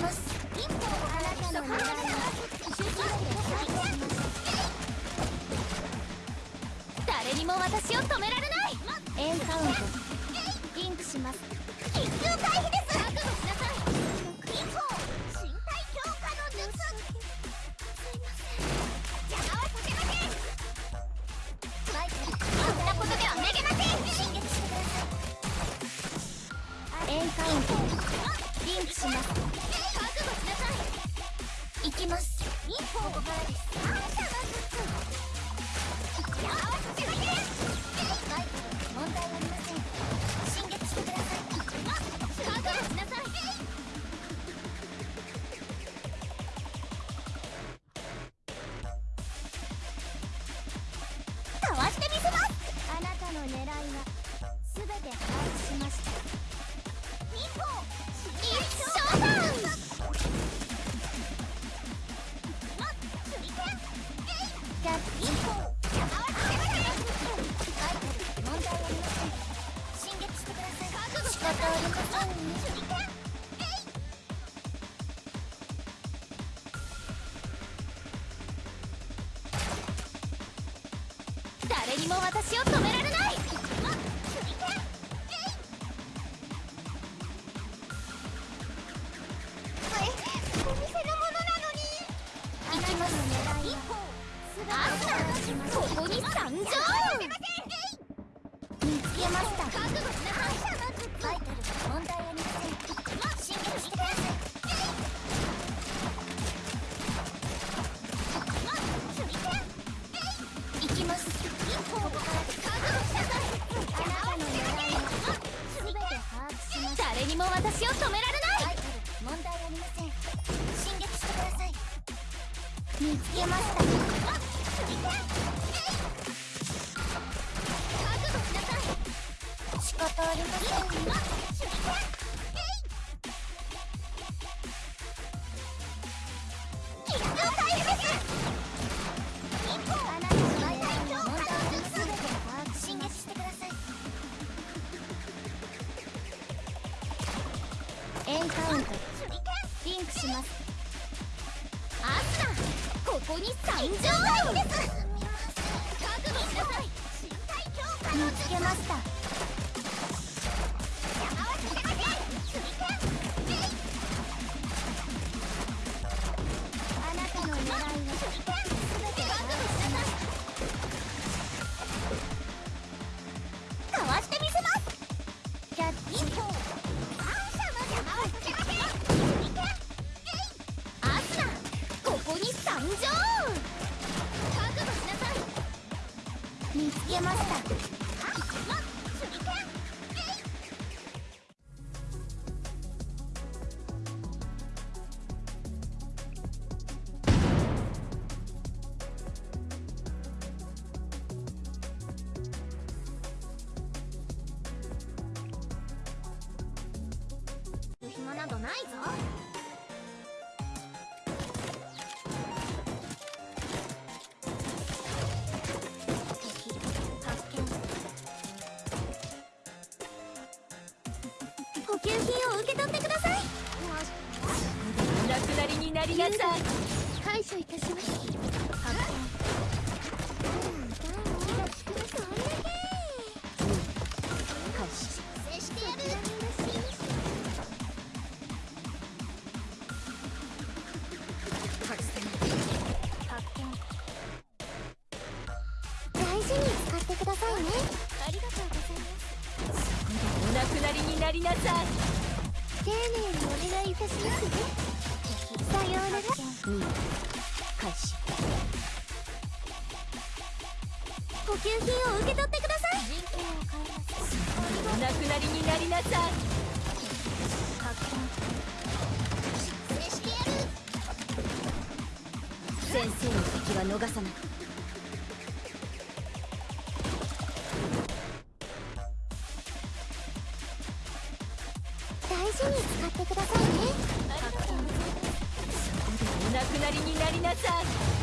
ます誰にも私を止められないエンカウントリンクします緊急回避です覚悟しなさいエンカウント。リンクします。きます一歩ここからですあんたの術邪魔はさせませんバイク問題ありません進撃してくださいあっ覚悟しなさいかわしてみせますあなたの狙いは全て把握しました。一歩誰にも私を止められない。私を止められない。問題ありません進撃してください見つけました覚悟しなさい仕方ありません見つけました。などないぞ。補給品を受け取ってください。お亡くなりになりなさい。感謝いたします。発さようなら2開始補給品を受け取ってください人権を変えますお亡くなりになりなさい発見失礼してやる先生の敵は逃さない大事に使ってください。くなりになりなさい。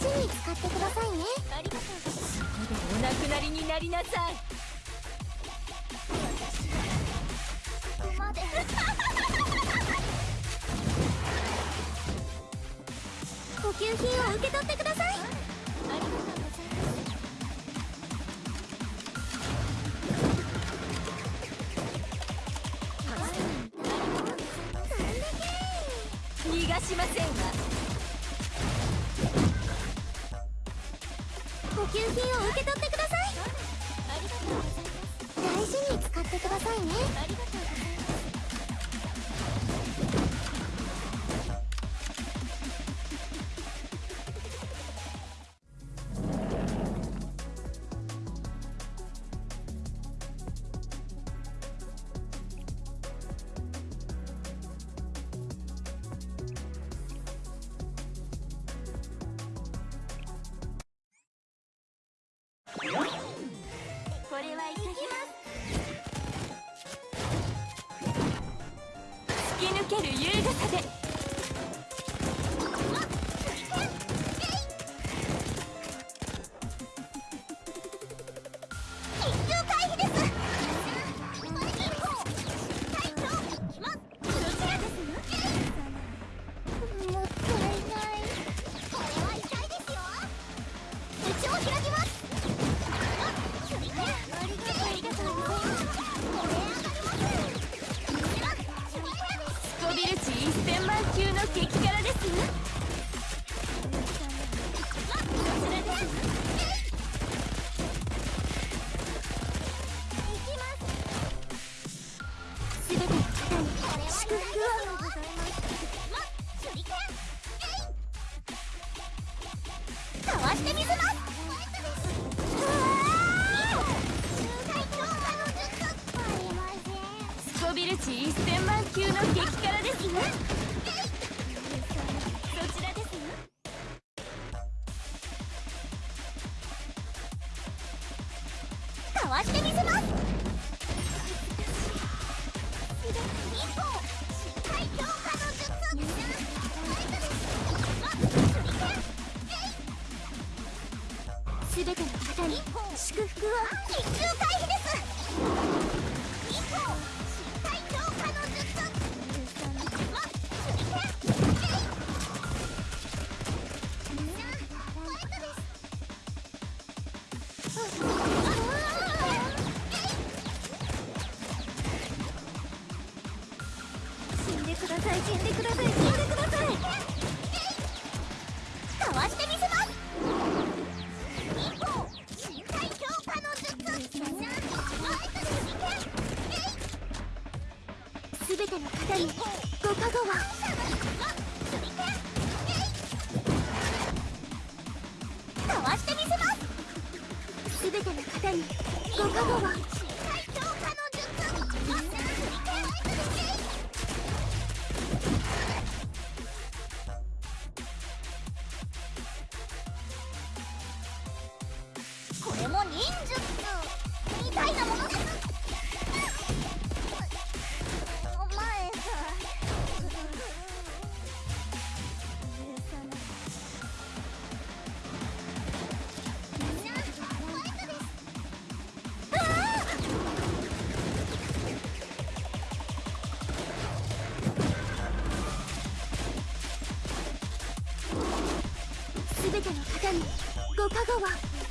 に使ってくださいね。ありがとうお亡くなりになりなさい。ここまで補給品を受け取ってくださいださいね。ける優雅さで。わしてみせます。すべての方に祝福を。緊急回避です。さい死んでください死んでくださいかわしてみせますべての方にご加護はかわしてみせますすべての方にご加護はご加護は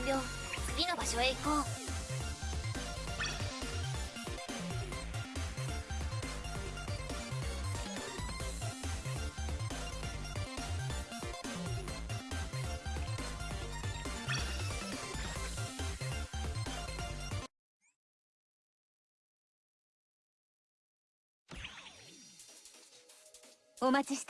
完了。次の場所へ行こう。お待ちして